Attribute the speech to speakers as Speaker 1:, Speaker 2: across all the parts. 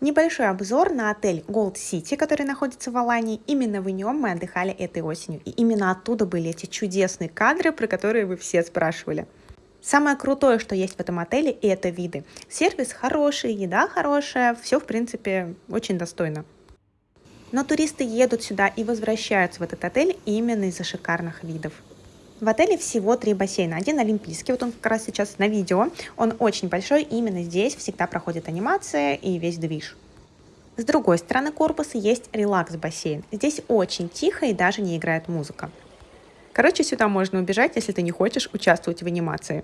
Speaker 1: Небольшой обзор на отель Gold City, который находится в Алании. Именно в нем мы отдыхали этой осенью. И именно оттуда были эти чудесные кадры, про которые вы все спрашивали. Самое крутое, что есть в этом отеле, это виды. Сервис хороший, еда хорошая, все в принципе очень достойно. Но туристы едут сюда и возвращаются в этот отель именно из-за шикарных видов. В отеле всего три бассейна. Один олимпийский, вот он как раз сейчас на видео. Он очень большой, именно здесь всегда проходит анимация и весь движ. С другой стороны корпуса есть релакс-бассейн. Здесь очень тихо и даже не играет музыка. Короче, сюда можно убежать, если ты не хочешь участвовать в анимации.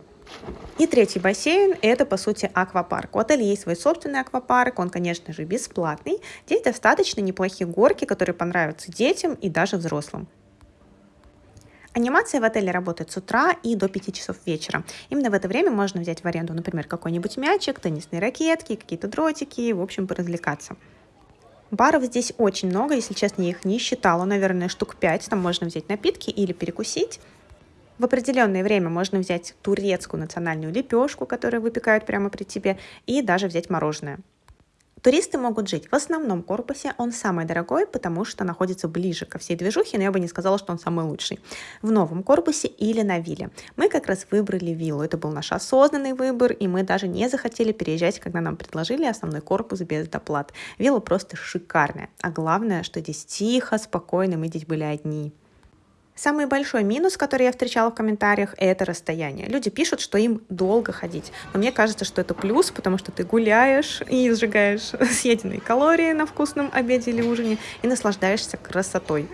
Speaker 1: И третий бассейн – это, по сути, аквапарк. У отеля есть свой собственный аквапарк, он, конечно же, бесплатный. Здесь достаточно неплохие горки, которые понравятся детям и даже взрослым. Анимация в отеле работает с утра и до 5 часов вечера. Именно в это время можно взять в аренду, например, какой-нибудь мячик, теннисные ракетки, какие-то дротики, в общем, поразвлекаться. Баров здесь очень много, если честно, я их не считала, наверное, штук 5. Там можно взять напитки или перекусить. В определенное время можно взять турецкую национальную лепешку, которую выпекают прямо при тебе, и даже взять мороженое. Туристы могут жить в основном корпусе, он самый дорогой, потому что находится ближе ко всей движухе, но я бы не сказала, что он самый лучший. В новом корпусе или на вилле. Мы как раз выбрали виллу, это был наш осознанный выбор, и мы даже не захотели переезжать, когда нам предложили основной корпус без доплат. Вилла просто шикарная, а главное, что здесь тихо, спокойно, мы здесь были одни. Самый большой минус, который я встречала в комментариях, это расстояние. Люди пишут, что им долго ходить. Но мне кажется, что это плюс, потому что ты гуляешь и сжигаешь съеденные калории на вкусном обеде или ужине и наслаждаешься красотой.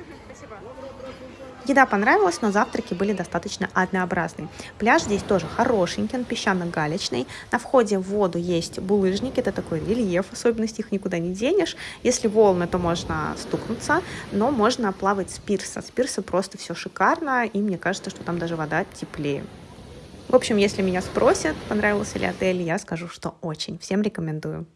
Speaker 1: Еда понравилась, но завтраки были достаточно однообразные. Пляж здесь тоже хорошенький, он песчано-галечный. На входе в воду есть булыжники, это такой рельеф, особенности их никуда не денешь. Если волны, то можно стукнуться, но можно плавать с пирса. С пирса просто все шикарно, и мне кажется, что там даже вода теплее. В общем, если меня спросят, понравился ли отель, я скажу, что очень. Всем рекомендую.